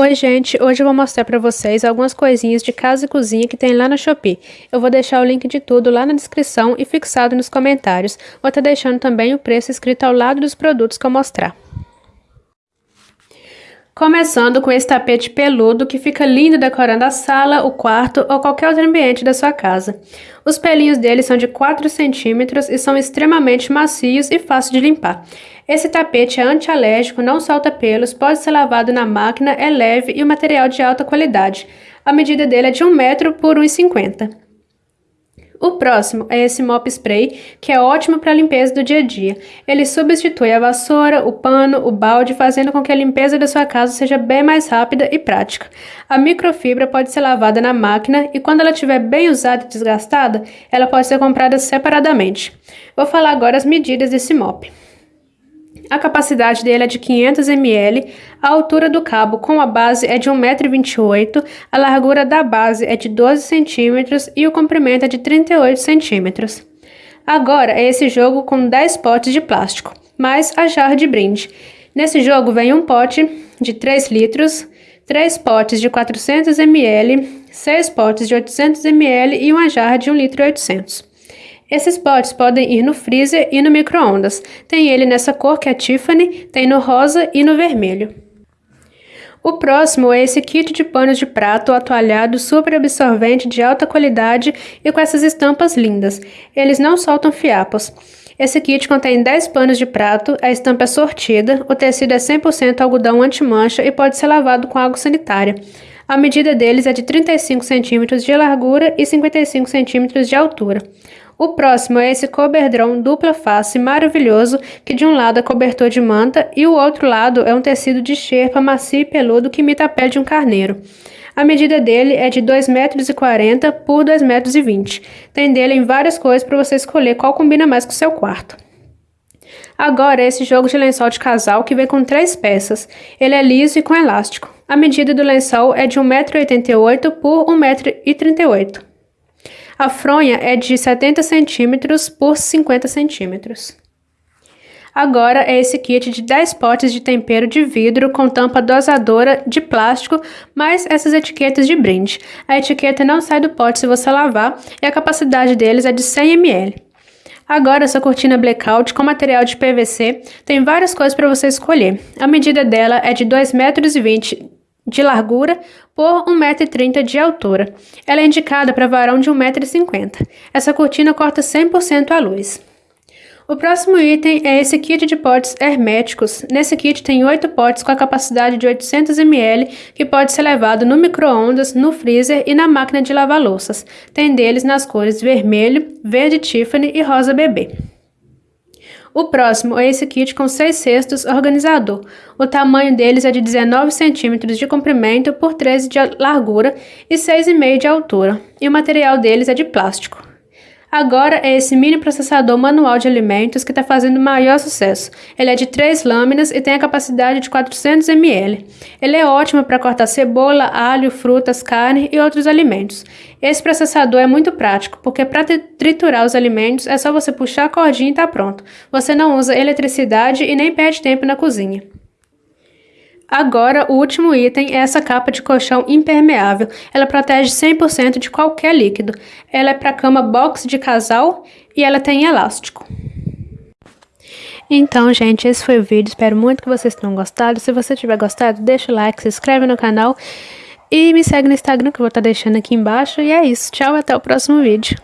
Oi gente, hoje eu vou mostrar para vocês algumas coisinhas de casa e cozinha que tem lá na Shopee. Eu vou deixar o link de tudo lá na descrição e fixado nos comentários. Vou estar tá deixando também o preço escrito ao lado dos produtos que eu mostrar. Começando com esse tapete peludo que fica lindo decorando a sala, o quarto ou qualquer outro ambiente da sua casa. Os pelinhos dele são de 4 centímetros e são extremamente macios e fáceis de limpar. Esse tapete é antialérgico, não solta pelos, pode ser lavado na máquina, é leve e o material de alta qualidade. A medida dele é de 1 metro por 1,50 o próximo é esse mop spray, que é ótimo para a limpeza do dia a dia. Ele substitui a vassoura, o pano, o balde, fazendo com que a limpeza da sua casa seja bem mais rápida e prática. A microfibra pode ser lavada na máquina e quando ela estiver bem usada e desgastada, ela pode ser comprada separadamente. Vou falar agora as medidas desse mop. A capacidade dele é de 500 ml, a altura do cabo com a base é de 1,28m, a largura da base é de 12 cm e o comprimento é de 38 cm. Agora é esse jogo com 10 potes de plástico, mais a jarra de brinde. Nesse jogo vem um pote de 3 litros, 3 potes de 400 ml, 6 potes de 800 ml e uma jarra de 1,8 litro. Esses potes podem ir no freezer e no micro-ondas. Tem ele nessa cor que é Tiffany, tem no rosa e no vermelho. O próximo é esse kit de panos de prato atualhado super absorvente de alta qualidade e com essas estampas lindas. Eles não soltam fiapos. Esse kit contém 10 panos de prato, a estampa é sortida, o tecido é 100% algodão anti-mancha e pode ser lavado com água sanitária. A medida deles é de 35 cm de largura e 55 cm de altura. O próximo é esse coberdron dupla face maravilhoso, que de um lado é cobertor de manta e o outro lado é um tecido de xerpa macio e peludo que imita a pele de um carneiro. A medida dele é de 2,40 metros por 2,20 metros. Tem dele em várias cores para você escolher qual combina mais com o seu quarto. Agora, esse jogo de lençol de casal que vem com três peças. Ele é liso e com elástico. A medida do lençol é de 1,88m por 1,38m. A fronha é de 70 centímetros por 50 centímetros. Agora é esse kit de 10 potes de tempero de vidro com tampa dosadora de plástico, mais essas etiquetas de brinde. A etiqueta não sai do pote se você lavar e a capacidade deles é de 100 ml. Agora essa cortina blackout com material de PVC tem várias cores para você escolher. A medida dela é de 2,20 metros de largura por 1,30m de altura. Ela é indicada para varão de 1,50m. Essa cortina corta 100% a luz. O próximo item é esse kit de potes herméticos. Nesse kit tem 8 potes com a capacidade de 800 ml que pode ser levado no micro-ondas, no freezer e na máquina de lavar louças. Tem deles nas cores vermelho, verde Tiffany e rosa bebê. O próximo é esse kit com 6 cestos organizador. O tamanho deles é de 19 centímetros de comprimento por 13 de largura e 6,5 de altura, e o material deles é de plástico. Agora é esse mini processador manual de alimentos que está fazendo maior sucesso. Ele é de três lâminas e tem a capacidade de 400 ml. Ele é ótimo para cortar cebola, alho, frutas, carne e outros alimentos. Esse processador é muito prático, porque para triturar os alimentos é só você puxar a cordinha e está pronto. Você não usa eletricidade e nem perde tempo na cozinha. Agora, o último item é essa capa de colchão impermeável. Ela protege 100% de qualquer líquido. Ela é para cama box de casal e ela tem elástico. Então, gente, esse foi o vídeo. Espero muito que vocês tenham gostado. Se você tiver gostado, deixa o like, se inscreve no canal e me segue no Instagram que eu vou estar deixando aqui embaixo. E é isso. Tchau, até o próximo vídeo.